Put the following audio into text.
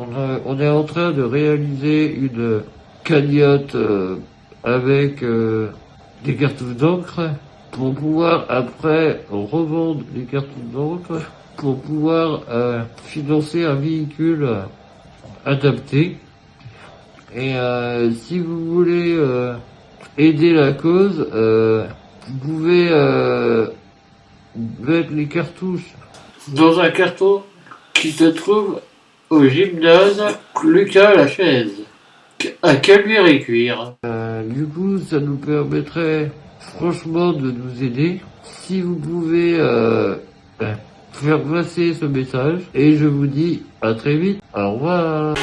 On, est en train de réaliser une cagnotte euh, avec euh, des cartouches d'encre pour pouvoir après revendre les cartouches d'encre pour pouvoir euh, financer un véhicule adapté. Et si vous voulez aider la cause, vous pouvez mettre les cartouches dans un carton qui se trouve au gymnase Lucas la chaise à Caluire et Cuire. Euh, du coup, ça nous permettrait franchement de nous aider. Si vous pouvez euh, euh, faire passer ce message, et je vous dis à très vite. Au revoir.